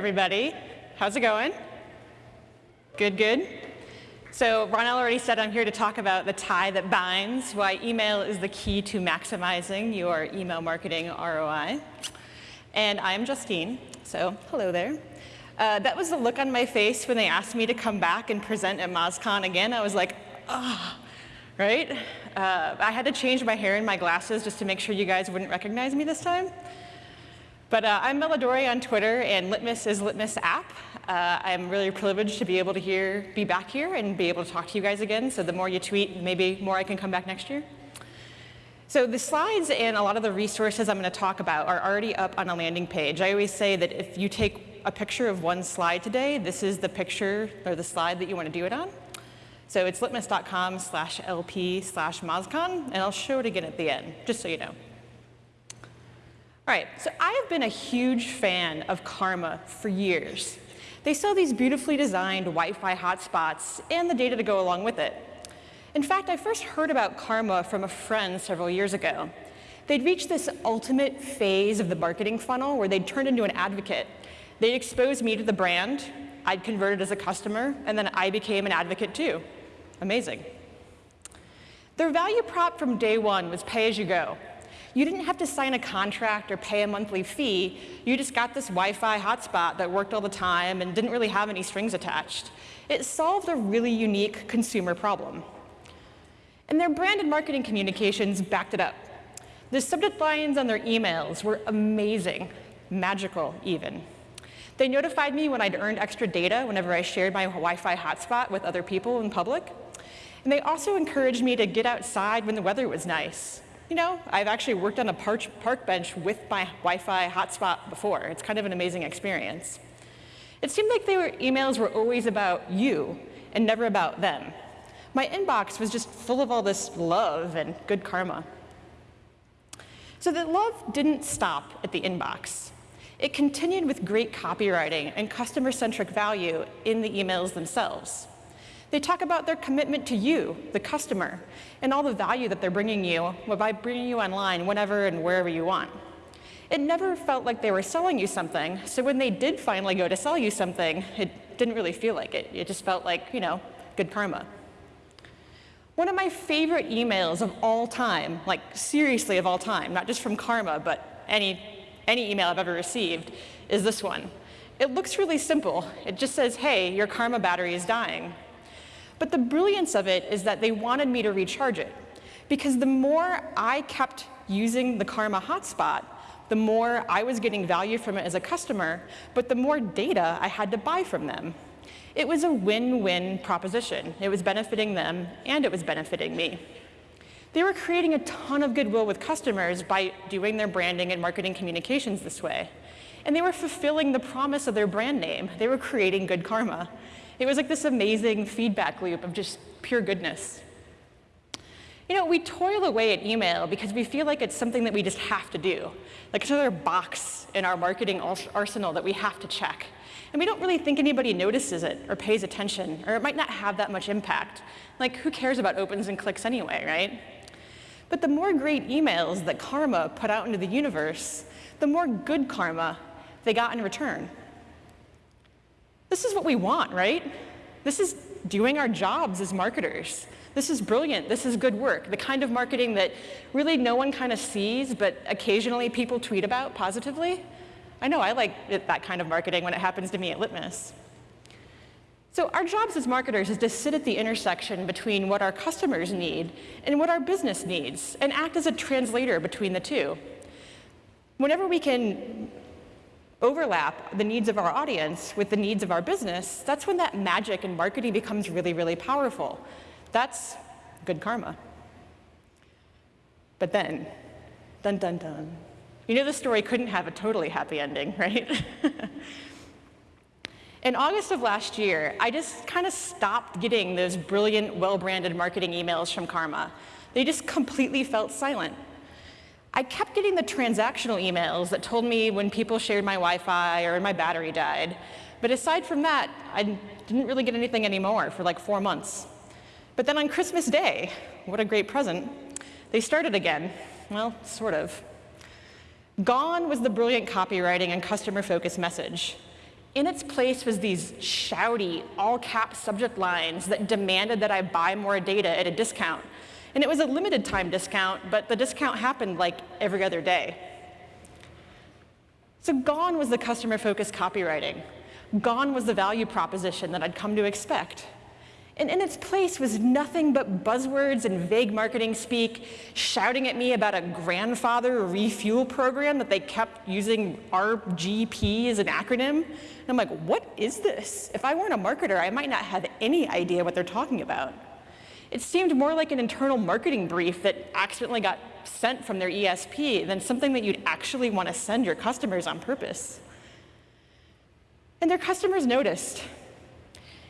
everybody. How's it going? Good, good. So Ronell already said I'm here to talk about the tie that binds, why email is the key to maximizing your email marketing ROI. And I'm Justine, so hello there. Uh, that was the look on my face when they asked me to come back and present at MozCon again. I was like, ah, oh, right? Uh, I had to change my hair and my glasses just to make sure you guys wouldn't recognize me this time. But uh, I'm meladorri on Twitter, and Litmus is Litmus app. Uh, I'm really privileged to be able to hear, be back here and be able to talk to you guys again. So the more you tweet, maybe more I can come back next year. So the slides and a lot of the resources I'm going to talk about are already up on a landing page. I always say that if you take a picture of one slide today, this is the picture or the slide that you want to do it on. So it's litmus.com slash lp slash mozcon, and I'll show it again at the end, just so you know. All right, so I have been a huge fan of Karma for years. They sell these beautifully designed Wi-Fi hotspots and the data to go along with it. In fact, I first heard about Karma from a friend several years ago. They'd reached this ultimate phase of the marketing funnel where they'd turned into an advocate. They'd exposed me to the brand, I'd converted as a customer, and then I became an advocate too. Amazing. Their value prop from day one was pay as you go. You didn't have to sign a contract or pay a monthly fee. You just got this Wi-Fi hotspot that worked all the time and didn't really have any strings attached. It solved a really unique consumer problem. And their branded marketing communications backed it up. The subject lines on their emails were amazing, magical even. They notified me when I'd earned extra data whenever I shared my Wi-Fi hotspot with other people in public. And they also encouraged me to get outside when the weather was nice you know, I've actually worked on a park bench with my Wi-Fi hotspot before. It's kind of an amazing experience. It seemed like their emails were always about you and never about them. My inbox was just full of all this love and good karma. So the love didn't stop at the inbox. It continued with great copywriting and customer-centric value in the emails themselves. They talk about their commitment to you, the customer, and all the value that they're bringing you by bringing you online whenever and wherever you want. It never felt like they were selling you something, so when they did finally go to sell you something, it didn't really feel like it. It just felt like, you know, good karma. One of my favorite emails of all time, like seriously of all time, not just from Karma, but any, any email I've ever received, is this one. It looks really simple. It just says, hey, your Karma battery is dying. But the brilliance of it is that they wanted me to recharge it. Because the more I kept using the Karma hotspot, the more I was getting value from it as a customer, but the more data I had to buy from them. It was a win-win proposition. It was benefiting them, and it was benefiting me. They were creating a ton of goodwill with customers by doing their branding and marketing communications this way. And they were fulfilling the promise of their brand name. They were creating good karma. It was like this amazing feedback loop of just pure goodness. You know, we toil away at email because we feel like it's something that we just have to do. Like it's another box in our marketing arsenal that we have to check. And we don't really think anybody notices it or pays attention, or it might not have that much impact. Like, who cares about opens and clicks anyway, right? But the more great emails that Karma put out into the universe, the more good karma they got in return. This is what we want, right? This is doing our jobs as marketers. This is brilliant. This is good work. The kind of marketing that really no one kind of sees, but occasionally people tweet about positively. I know I like it, that kind of marketing when it happens to me at Litmus. So our jobs as marketers is to sit at the intersection between what our customers need and what our business needs and act as a translator between the two. Whenever we can overlap the needs of our audience with the needs of our business, that's when that magic in marketing becomes really, really powerful. That's good karma. But then, dun dun dun, you know the story couldn't have a totally happy ending, right? In August of last year, I just kind of stopped getting those brilliant, well-branded marketing emails from Karma. They just completely felt silent. I kept getting the transactional emails that told me when people shared my Wi-Fi or my battery died. But aside from that, I didn't really get anything anymore for like four months. But then on Christmas Day, what a great present, they started again. Well, sort of. Gone was the brilliant copywriting and customer-focused message. In its place was these shouty, all-cap subject lines that demanded that I buy more data at a discount. And it was a limited time discount, but the discount happened like every other day. So gone was the customer-focused copywriting. Gone was the value proposition that I'd come to expect. And in its place was nothing but buzzwords and vague marketing speak, shouting at me about a grandfather refuel program that they kept using RGP as an acronym. And I'm like, what is this? If I weren't a marketer, I might not have any idea what they're talking about. It seemed more like an internal marketing brief that accidentally got sent from their ESP than something that you'd actually want to send your customers on purpose. And their customers noticed.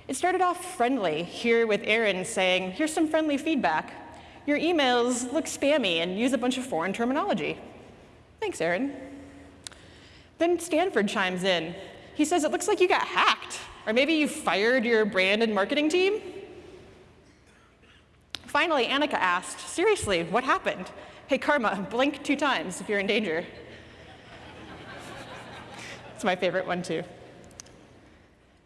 It started off friendly here with Aaron saying, here's some friendly feedback. Your emails look spammy and use a bunch of foreign terminology. Thanks, Aaron. Then Stanford chimes in. He says, it looks like you got hacked, or maybe you fired your brand and marketing team. Finally, Annika asked, seriously, what happened? Hey, Karma, blink two times if you're in danger. It's my favorite one, too.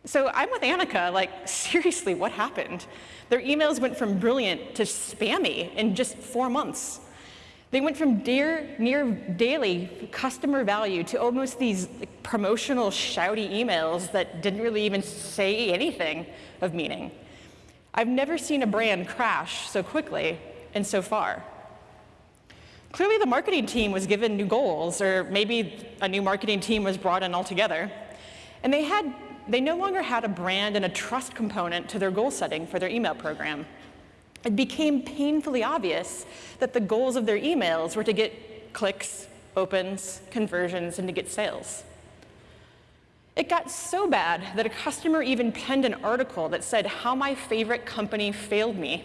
So I'm with Annika, like, seriously, what happened? Their emails went from brilliant to spammy in just four months. They went from dear, near daily customer value to almost these promotional shouty emails that didn't really even say anything of meaning. I've never seen a brand crash so quickly and so far. Clearly the marketing team was given new goals, or maybe a new marketing team was brought in altogether. And they had they no longer had a brand and a trust component to their goal setting for their email program. It became painfully obvious that the goals of their emails were to get clicks, opens, conversions, and to get sales. It got so bad that a customer even penned an article that said how my favorite company failed me.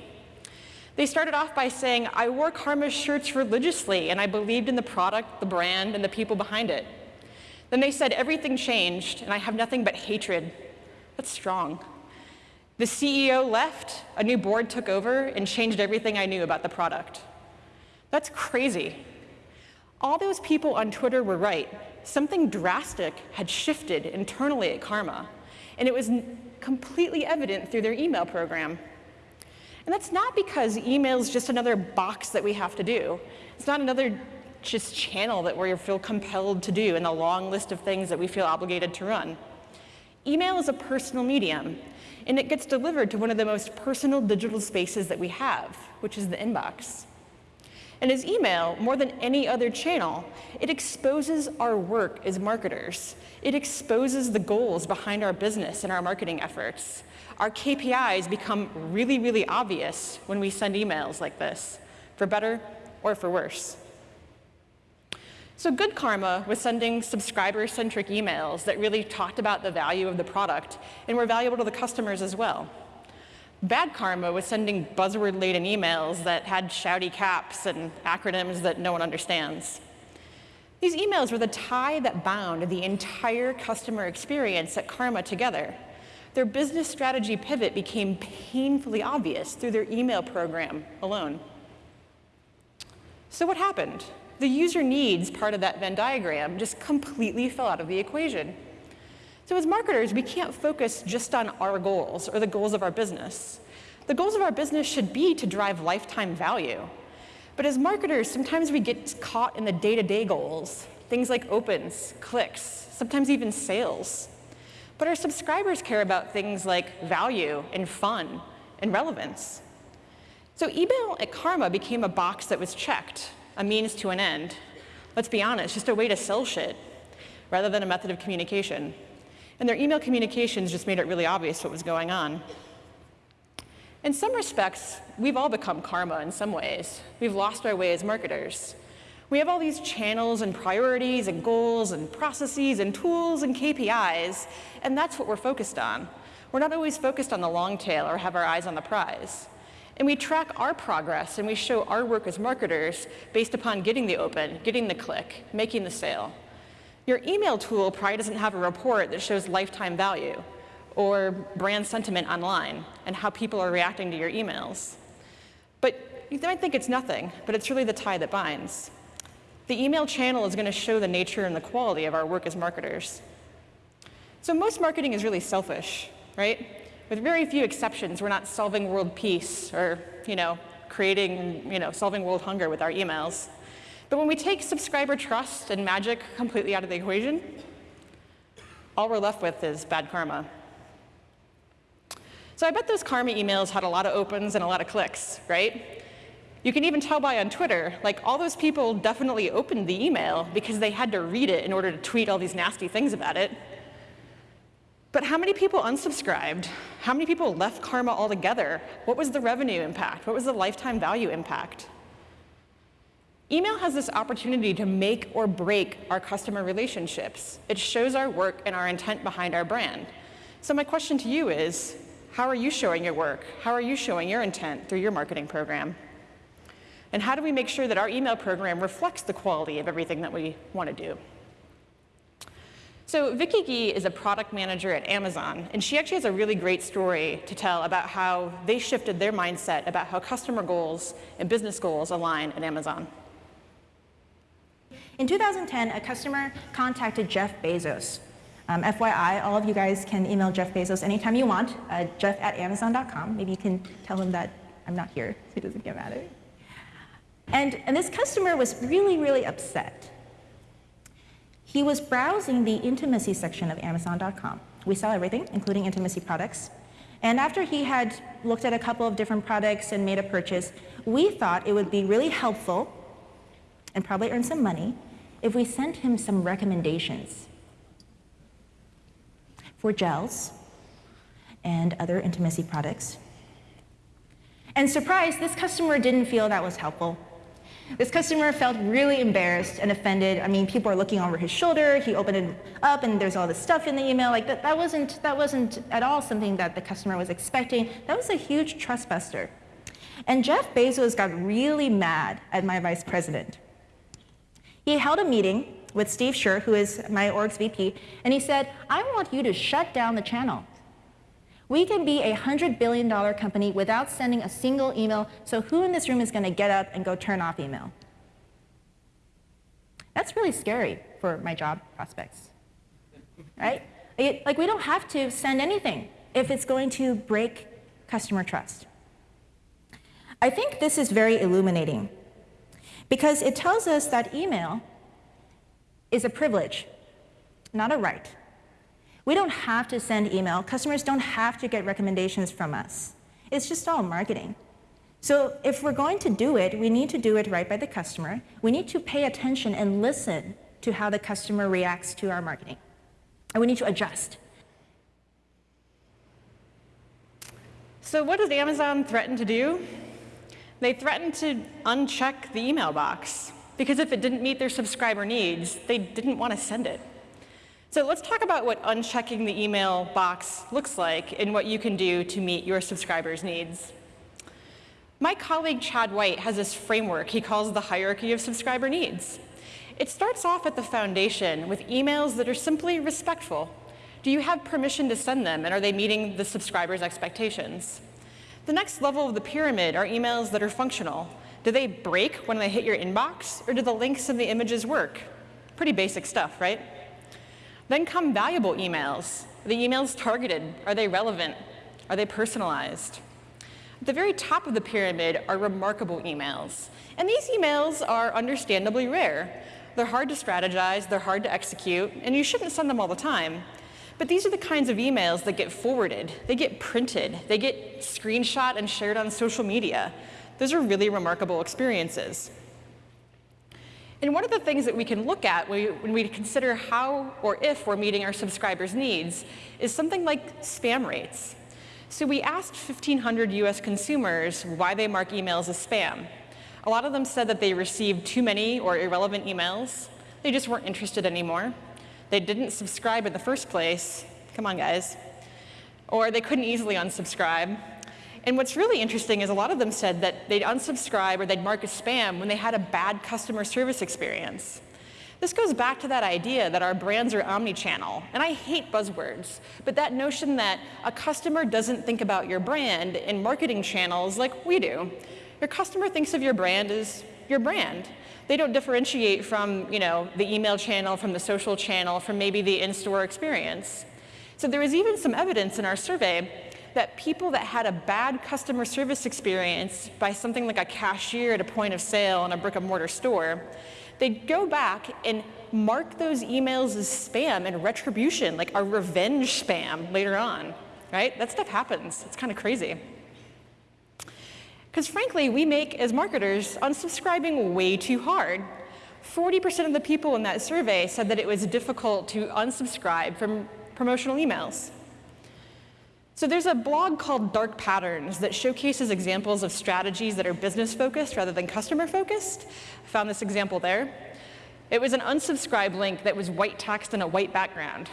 They started off by saying, I wore Karma shirts religiously, and I believed in the product, the brand, and the people behind it. Then they said, everything changed, and I have nothing but hatred. That's strong. The CEO left, a new board took over, and changed everything I knew about the product. That's crazy. All those people on Twitter were right. Something drastic had shifted internally at Karma, and it was completely evident through their email program. And that's not because email is just another box that we have to do. It's not another just channel that we feel compelled to do in the long list of things that we feel obligated to run. Email is a personal medium, and it gets delivered to one of the most personal digital spaces that we have, which is the inbox. And as email, more than any other channel, it exposes our work as marketers. It exposes the goals behind our business and our marketing efforts. Our KPIs become really, really obvious when we send emails like this, for better or for worse. So Good Karma was sending subscriber-centric emails that really talked about the value of the product and were valuable to the customers as well. Bad Karma was sending buzzword-laden emails that had shouty caps and acronyms that no one understands. These emails were the tie that bound the entire customer experience at Karma together. Their business strategy pivot became painfully obvious through their email program alone. So what happened? the user needs part of that Venn diagram just completely fell out of the equation. So as marketers, we can't focus just on our goals or the goals of our business. The goals of our business should be to drive lifetime value. But as marketers, sometimes we get caught in the day-to-day -day goals, things like opens, clicks, sometimes even sales. But our subscribers care about things like value and fun and relevance. So email at Karma became a box that was checked a means to an end. Let's be honest, just a way to sell shit rather than a method of communication. And their email communications just made it really obvious what was going on. In some respects, we've all become karma in some ways. We've lost our way as marketers. We have all these channels and priorities and goals and processes and tools and KPIs, and that's what we're focused on. We're not always focused on the long tail or have our eyes on the prize. And we track our progress and we show our work as marketers based upon getting the open, getting the click, making the sale. Your email tool probably doesn't have a report that shows lifetime value or brand sentiment online and how people are reacting to your emails. But you might think it's nothing, but it's really the tie that binds. The email channel is going to show the nature and the quality of our work as marketers. So most marketing is really selfish, right? With very few exceptions, we're not solving world peace or, you know, creating, you know, solving world hunger with our emails. But when we take subscriber trust and magic completely out of the equation, all we're left with is bad karma. So I bet those karma emails had a lot of opens and a lot of clicks, right? You can even tell by on Twitter, like all those people definitely opened the email because they had to read it in order to tweet all these nasty things about it. But how many people unsubscribed? How many people left Karma altogether? What was the revenue impact? What was the lifetime value impact? Email has this opportunity to make or break our customer relationships. It shows our work and our intent behind our brand. So my question to you is, how are you showing your work? How are you showing your intent through your marketing program? And how do we make sure that our email program reflects the quality of everything that we want to do? So Vicky Gee is a product manager at Amazon, and she actually has a really great story to tell about how they shifted their mindset about how customer goals and business goals align at Amazon. In 2010, a customer contacted Jeff Bezos um, FYI, all of you guys can email Jeff Bezos anytime you want, uh, jeff at amazon.com. Maybe you can tell him that I'm not here so he doesn't get mad at me. And, and this customer was really, really upset. He was browsing the intimacy section of amazon.com. We sell everything, including intimacy products. And after he had looked at a couple of different products and made a purchase, we thought it would be really helpful and probably earn some money if we sent him some recommendations for gels and other intimacy products. And surprise, this customer didn't feel that was helpful. This customer felt really embarrassed and offended. I mean, people are looking over his shoulder. He opened it up, and there's all this stuff in the email. Like that, that wasn't that wasn't at all something that the customer was expecting. That was a huge trust buster. And Jeff Bezos got really mad at my vice president. He held a meeting with Steve Scher, who is my org's VP, and he said, I want you to shut down the channel. We can be a $100 billion company without sending a single email, so who in this room is going to get up and go turn off email? That's really scary for my job prospects, right? Like, we don't have to send anything if it's going to break customer trust. I think this is very illuminating because it tells us that email is a privilege, not a right. We don't have to send email. Customers don't have to get recommendations from us. It's just all marketing. So if we're going to do it, we need to do it right by the customer. We need to pay attention and listen to how the customer reacts to our marketing. And we need to adjust. So what does Amazon threaten to do? They threatened to uncheck the email box because if it didn't meet their subscriber needs, they didn't want to send it. So let's talk about what unchecking the email box looks like and what you can do to meet your subscribers' needs. My colleague Chad White has this framework he calls the hierarchy of subscriber needs. It starts off at the foundation with emails that are simply respectful. Do you have permission to send them and are they meeting the subscriber's expectations? The next level of the pyramid are emails that are functional. Do they break when they hit your inbox, or do the links and the images work? Pretty basic stuff, right? Then come valuable emails. Are the emails targeted? Are they relevant? Are they personalized? At the very top of the pyramid are remarkable emails. And these emails are understandably rare. They're hard to strategize, they're hard to execute, and you shouldn't send them all the time. But these are the kinds of emails that get forwarded, they get printed, they get screenshot and shared on social media. Those are really remarkable experiences. And one of the things that we can look at when we consider how or if we're meeting our subscribers' needs is something like spam rates. So we asked 1,500 US consumers why they mark emails as spam. A lot of them said that they received too many or irrelevant emails. They just weren't interested anymore. They didn't subscribe in the first place. Come on, guys. Or they couldn't easily unsubscribe. And what's really interesting is a lot of them said that they'd unsubscribe or they'd mark as spam when they had a bad customer service experience. This goes back to that idea that our brands are omni-channel. And I hate buzzwords, but that notion that a customer doesn't think about your brand in marketing channels like we do. Your customer thinks of your brand as your brand. They don't differentiate from you know, the email channel, from the social channel, from maybe the in-store experience. So there was even some evidence in our survey that people that had a bad customer service experience by something like a cashier at a point of sale in a brick and mortar store, they'd go back and mark those emails as spam and retribution, like a revenge spam later on, right? That stuff happens. It's kind of crazy. Because frankly, we make, as marketers, unsubscribing way too hard. 40% of the people in that survey said that it was difficult to unsubscribe from promotional emails. So there's a blog called Dark Patterns that showcases examples of strategies that are business focused rather than customer focused. I found this example there. It was an unsubscribe link that was white text in a white background.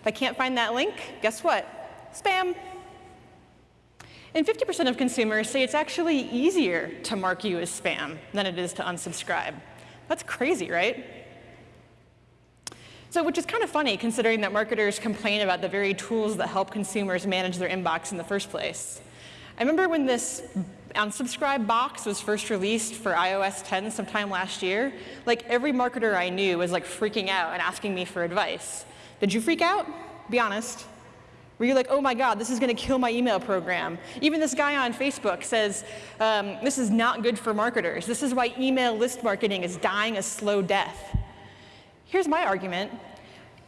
If I can't find that link, guess what? Spam. And 50% of consumers say it's actually easier to mark you as spam than it is to unsubscribe. That's crazy, right? So, which is kind of funny considering that marketers complain about the very tools that help consumers manage their inbox in the first place. I remember when this unsubscribe box was first released for iOS 10 sometime last year, like every marketer I knew was like freaking out and asking me for advice. Did you freak out? Be honest. Were you're like, oh my God, this is going to kill my email program? Even this guy on Facebook says, um, this is not good for marketers. This is why email list marketing is dying a slow death. Here's my argument.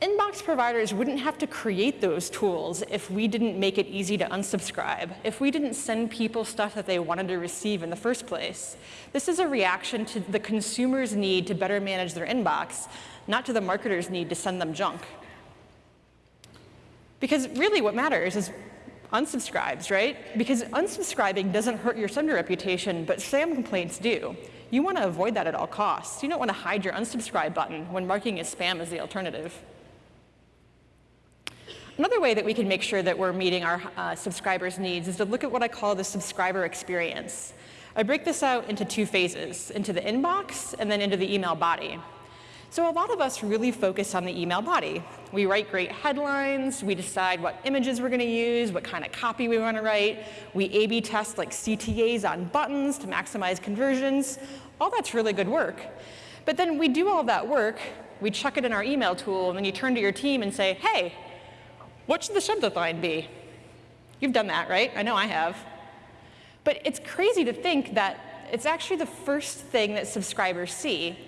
Inbox providers wouldn't have to create those tools if we didn't make it easy to unsubscribe, if we didn't send people stuff that they wanted to receive in the first place. This is a reaction to the consumer's need to better manage their inbox, not to the marketer's need to send them junk. Because really what matters is unsubscribes, right? Because unsubscribing doesn't hurt your sender reputation, but spam complaints do. You want to avoid that at all costs. You don't want to hide your unsubscribe button when marking as spam as the alternative. Another way that we can make sure that we're meeting our uh, subscribers' needs is to look at what I call the subscriber experience. I break this out into two phases, into the inbox and then into the email body. So a lot of us really focus on the email body. We write great headlines, we decide what images we're gonna use, what kind of copy we wanna write, we A-B test like CTAs on buttons to maximize conversions. All that's really good work. But then we do all that work, we chuck it in our email tool, and then you turn to your team and say, hey, what should the subject line be? You've done that, right? I know I have. But it's crazy to think that it's actually the first thing that subscribers see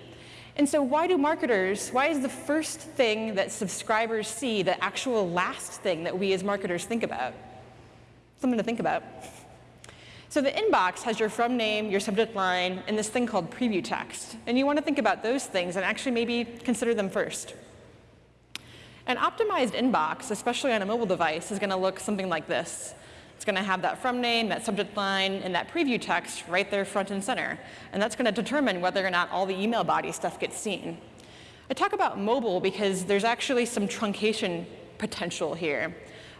and so why do marketers, why is the first thing that subscribers see the actual last thing that we as marketers think about? Something to think about. So the inbox has your from name, your subject line, and this thing called preview text. And you want to think about those things and actually maybe consider them first. An optimized inbox, especially on a mobile device, is going to look something like this. It's going to have that from name, that subject line, and that preview text right there front and center. And that's going to determine whether or not all the email body stuff gets seen. I talk about mobile because there's actually some truncation potential here.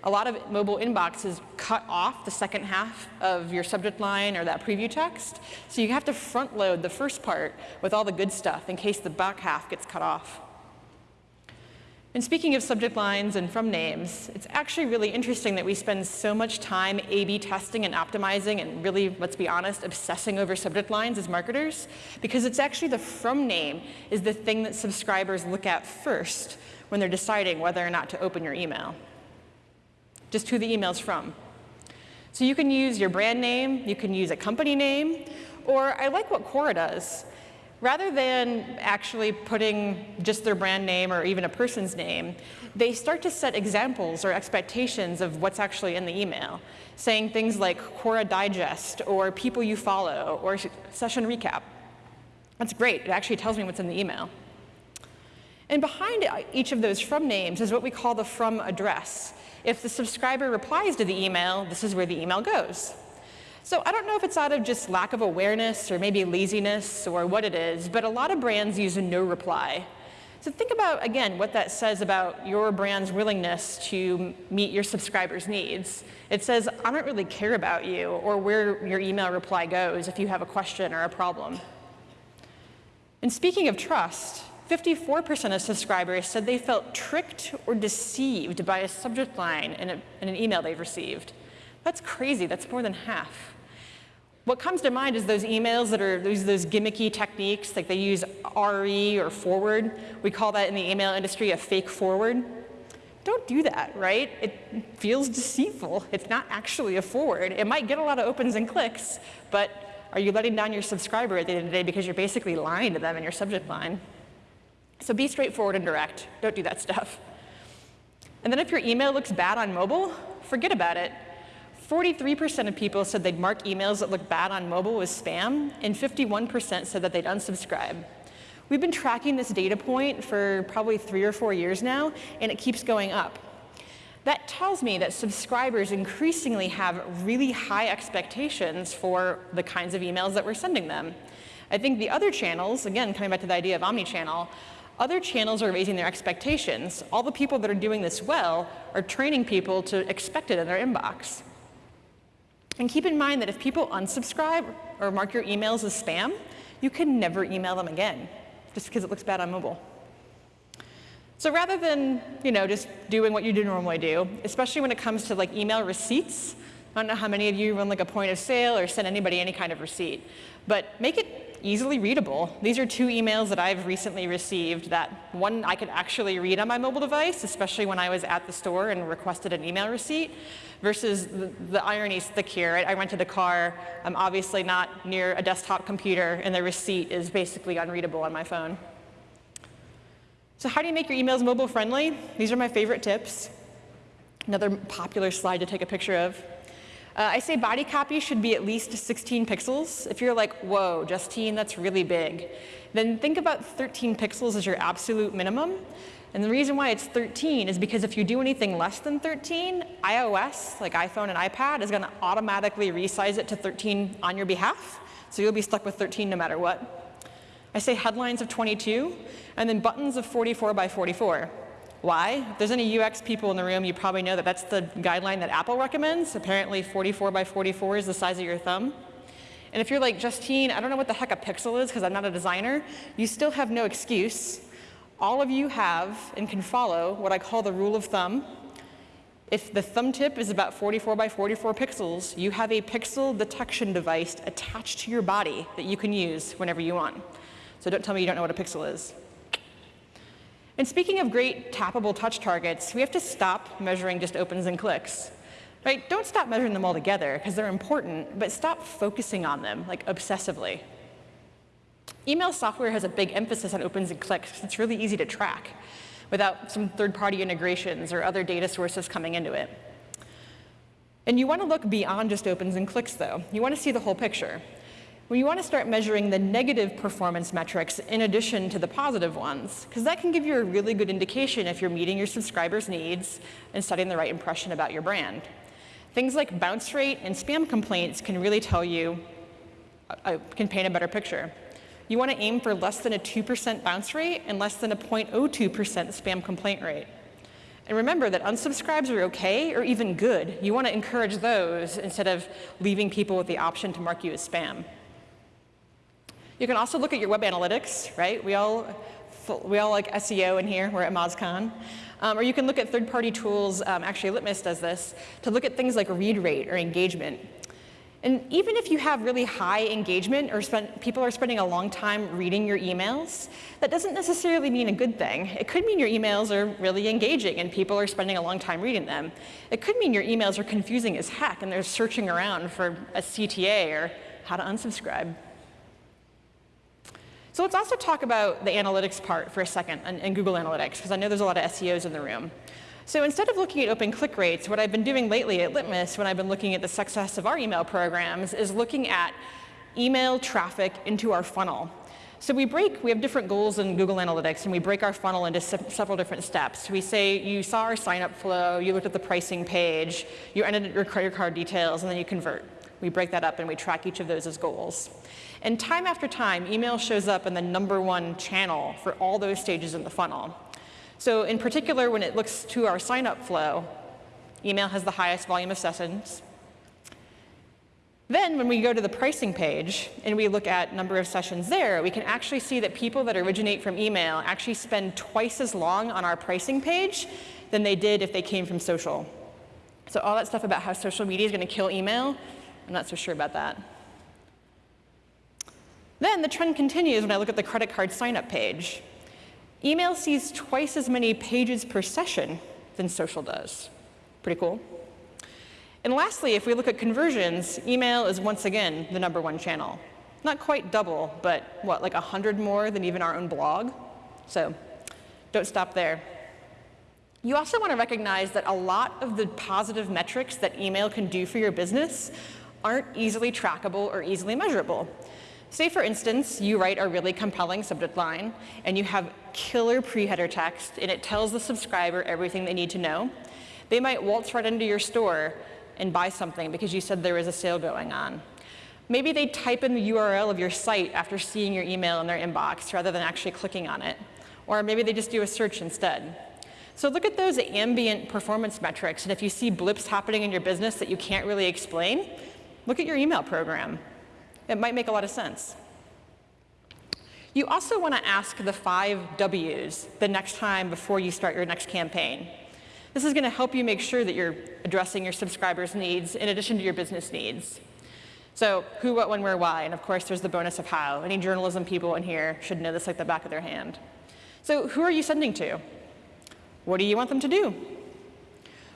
A lot of mobile inboxes cut off the second half of your subject line or that preview text. So you have to front load the first part with all the good stuff in case the back half gets cut off. And speaking of subject lines and from names, it's actually really interesting that we spend so much time A-B testing and optimizing and really, let's be honest, obsessing over subject lines as marketers, because it's actually the from name is the thing that subscribers look at first when they're deciding whether or not to open your email. Just who the email's from. So you can use your brand name, you can use a company name, or I like what Quora does rather than actually putting just their brand name or even a person's name, they start to set examples or expectations of what's actually in the email, saying things like Quora Digest or people you follow or session recap. That's great. It actually tells me what's in the email. And behind each of those from names is what we call the from address. If the subscriber replies to the email, this is where the email goes. So I don't know if it's out of just lack of awareness or maybe laziness or what it is, but a lot of brands use a no reply. So think about, again, what that says about your brand's willingness to meet your subscribers' needs. It says, I don't really care about you or where your email reply goes if you have a question or a problem. And speaking of trust, 54% of subscribers said they felt tricked or deceived by a subject line in, a, in an email they've received. That's crazy, that's more than half. What comes to mind is those emails that are those, those gimmicky techniques, like they use RE or forward. We call that in the email industry a fake forward. Don't do that, right? It feels deceitful. It's not actually a forward. It might get a lot of opens and clicks, but are you letting down your subscriber at the end of the day because you're basically lying to them in your subject line? So be straightforward and direct. Don't do that stuff. And then if your email looks bad on mobile, forget about it. 43% of people said they'd mark emails that look bad on mobile as spam, and 51% said that they'd unsubscribe. We've been tracking this data point for probably three or four years now, and it keeps going up. That tells me that subscribers increasingly have really high expectations for the kinds of emails that we're sending them. I think the other channels, again, coming back to the idea of omnichannel, other channels are raising their expectations. All the people that are doing this well are training people to expect it in their inbox. And keep in mind that if people unsubscribe or mark your emails as spam, you can never email them again just because it looks bad on mobile. So rather than, you know, just doing what you do normally do, especially when it comes to like email receipts, I don't know how many of you run like a point of sale or send anybody any kind of receipt, but make it easily readable. These are two emails that I've recently received that one I could actually read on my mobile device, especially when I was at the store and requested an email receipt, versus the, the irony is thick here. I, I rented a car. I'm obviously not near a desktop computer, and the receipt is basically unreadable on my phone. So how do you make your emails mobile friendly? These are my favorite tips. Another popular slide to take a picture of. Uh, I say body copy should be at least 16 pixels. If you're like, whoa, Justine, that's really big, then think about 13 pixels as your absolute minimum. And the reason why it's 13 is because if you do anything less than 13, iOS, like iPhone and iPad, is going to automatically resize it to 13 on your behalf. So you'll be stuck with 13 no matter what. I say headlines of 22, and then buttons of 44 by 44. Why? If there's any UX people in the room, you probably know that that's the guideline that Apple recommends. Apparently 44 by 44 is the size of your thumb. And if you're like, Justine, I don't know what the heck a pixel is because I'm not a designer, you still have no excuse. All of you have and can follow what I call the rule of thumb. If the thumb tip is about 44 by 44 pixels, you have a pixel detection device attached to your body that you can use whenever you want. So don't tell me you don't know what a pixel is. And speaking of great tappable touch targets, we have to stop measuring just opens and clicks. Right? Don't stop measuring them all together because they're important, but stop focusing on them like obsessively. Email software has a big emphasis on opens and clicks. It's really easy to track without some third-party integrations or other data sources coming into it. And you want to look beyond just opens and clicks, though. You want to see the whole picture. You want to start measuring the negative performance metrics in addition to the positive ones, because that can give you a really good indication if you're meeting your subscribers' needs and setting the right impression about your brand. Things like bounce rate and spam complaints can really tell you, uh, uh can paint a better picture. You want to aim for less than a 2% bounce rate and less than a 0.02% spam complaint rate. And remember that unsubscribes are okay or even good. You want to encourage those instead of leaving people with the option to mark you as spam. You can also look at your web analytics, right? We all, we all like SEO in here, we're at MozCon. Um, or you can look at third-party tools, um, actually Litmus does this, to look at things like read rate or engagement. And even if you have really high engagement or spend, people are spending a long time reading your emails, that doesn't necessarily mean a good thing. It could mean your emails are really engaging and people are spending a long time reading them. It could mean your emails are confusing as heck and they're searching around for a CTA or how to unsubscribe. So let's also talk about the analytics part for a second and, Google Analytics, because I know there's a lot of SEOs in the room. So instead of looking at open click rates, what I've been doing lately at Litmus when I've been looking at the success of our email programs is looking at email traffic into our funnel. So we break, we have different goals in Google Analytics, and we break our funnel into se several different steps. We say you saw our sign-up flow, you looked at the pricing page, you entered your credit card details, and then you convert. We break that up and we track each of those as goals. And time after time, email shows up in the number one channel for all those stages in the funnel. So in particular, when it looks to our sign-up flow, email has the highest volume of sessions. Then when we go to the pricing page and we look at number of sessions there, we can actually see that people that originate from email actually spend twice as long on our pricing page than they did if they came from social. So all that stuff about how social media is going to kill email, I'm not so sure about that. Then the trend continues when I look at the credit card sign-up page. Email sees twice as many pages per session than social does. Pretty cool. And lastly, if we look at conversions, email is once again the number one channel. Not quite double, but what, like 100 more than even our own blog? So don't stop there. You also want to recognize that a lot of the positive metrics that email can do for your business aren't easily trackable or easily measurable. Say, for instance, you write a really compelling subject line, and you have killer pre-header text, and it tells the subscriber everything they need to know. They might waltz right into your store and buy something because you said there was a sale going on. Maybe they type in the URL of your site after seeing your email in their inbox rather than actually clicking on it. Or maybe they just do a search instead. So look at those ambient performance metrics, and if you see blips happening in your business that you can't really explain, look at your email program. It might make a lot of sense. You also want to ask the five W's the next time before you start your next campaign. This is going to help you make sure that you're addressing your subscribers' needs in addition to your business needs. So who, what, when, where, why, and of course there's the bonus of how. Any journalism people in here should know this like the back of their hand. So who are you sending to? What do you want them to do?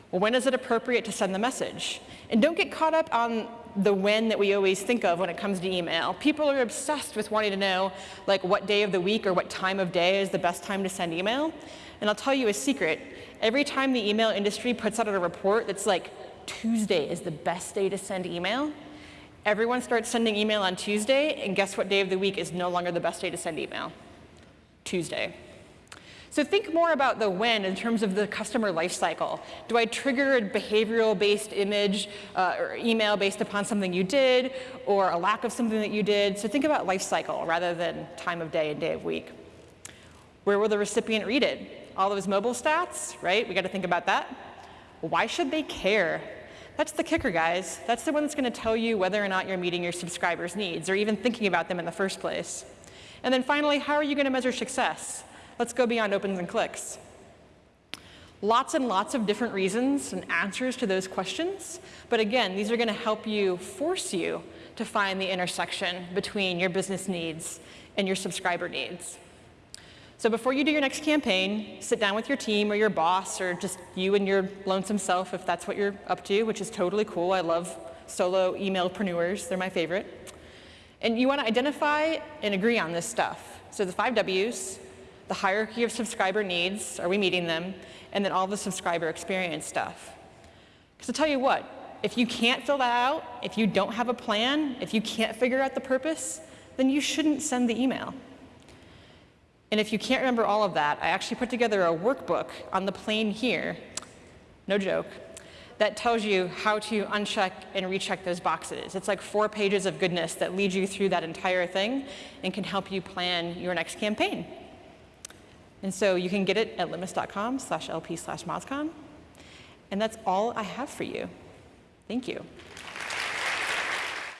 When is it appropriate to send the message? And don't get caught up on the when that we always think of when it comes to email. People are obsessed with wanting to know like what day of the week or what time of day is the best time to send email. And I'll tell you a secret. Every time the email industry puts out a report that's like Tuesday is the best day to send email, everyone starts sending email on Tuesday, and guess what day of the week is no longer the best day to send email? Tuesday. So think more about the when in terms of the customer lifecycle. Do I trigger a behavioral-based image uh, or email based upon something you did or a lack of something that you did? So think about lifecycle rather than time of day and day of week. Where will the recipient read it? All those mobile stats, right? We got to think about that. Why should they care? That's the kicker, guys. That's the one that's going to tell you whether or not you're meeting your subscribers' needs or even thinking about them in the first place. And then finally, how are you going to measure success? Let's go beyond opens and clicks. Lots and lots of different reasons and answers to those questions. But again, these are going to help you, force you to find the intersection between your business needs and your subscriber needs. So before you do your next campaign, sit down with your team or your boss or just you and your lonesome self if that's what you're up to, which is totally cool. I love solo emailpreneurs. They're my favorite. And you want to identify and agree on this stuff. So the five W's, the hierarchy of subscriber needs, are we meeting them, and then all the subscriber experience stuff. Because I'll tell you what, if you can't fill that out, if you don't have a plan, if you can't figure out the purpose, then you shouldn't send the email. And if you can't remember all of that, I actually put together a workbook on the plane here, no joke, that tells you how to uncheck and recheck those boxes. It's like four pages of goodness that lead you through that entire thing and can help you plan your next campaign. And so you can get it at litmus.com slash lp slash mozcon. And that's all I have for you. Thank you.